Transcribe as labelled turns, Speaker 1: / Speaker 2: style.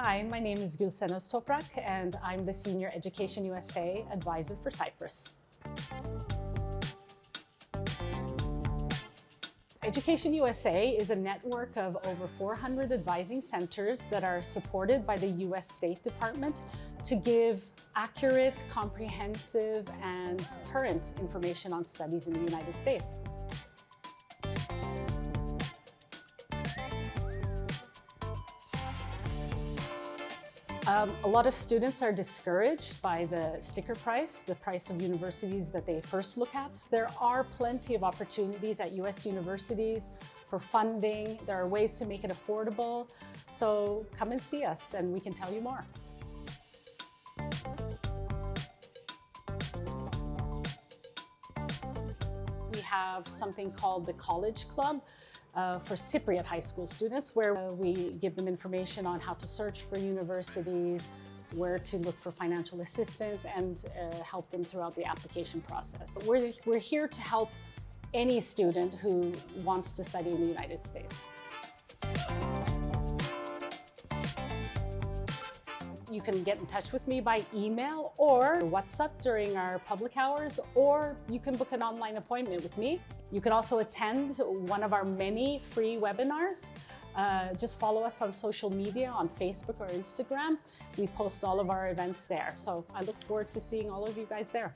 Speaker 1: Hi, my name is Gülsenos Toprak and I'm the Senior Education USA Advisor for Cyprus. Education USA is a network of over 400 advising centers that are supported by the US State Department to give accurate, comprehensive, and current information on studies in the United States. Um, a lot of students are discouraged by the sticker price, the price of universities that they first look at. There are plenty of opportunities at US universities for funding. There are ways to make it affordable. So come and see us and we can tell you more. We have something called the College Club uh, for Cypriot high school students where uh, we give them information on how to search for universities, where to look for financial assistance and uh, help them throughout the application process. We're, we're here to help any student who wants to study in the United States. You can get in touch with me by email or WhatsApp during our public hours, or you can book an online appointment with me. You can also attend one of our many free webinars. Uh, just follow us on social media on Facebook or Instagram. We post all of our events there. So I look forward to seeing all of you guys there.